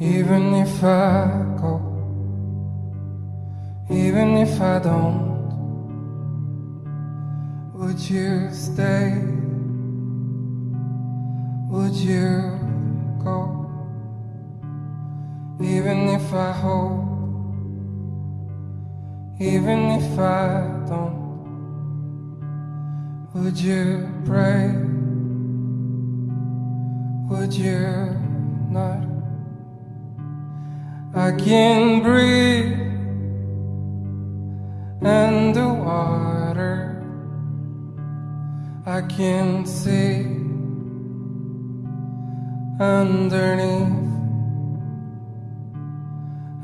Even if I go, even if I don't, would you stay? Would you go? Even if I hope, even if I don't, would you pray? Would you not? I can breathe and the water I can see underneath.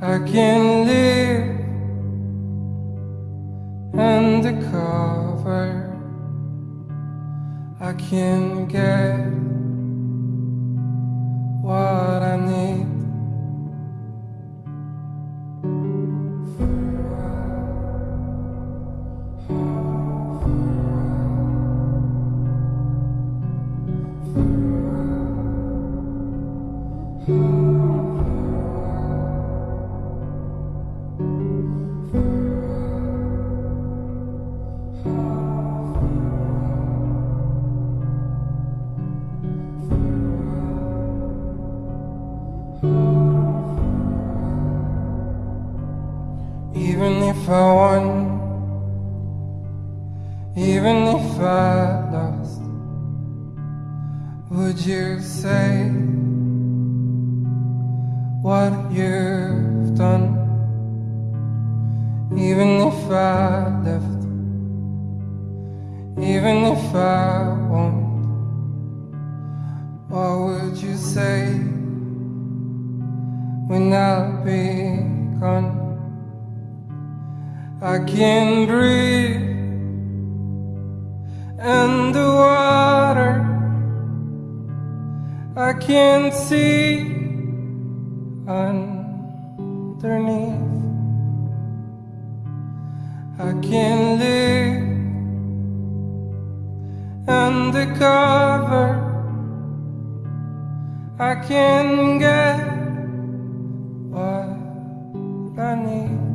I can live undercover. I can get Even if I won, even if I lost, would you say what you've done? Even if I left, even if I won't, what would you say when I'll be gone? I can't breathe and the water I can't see underneath. I can live undercover. I can get what I need.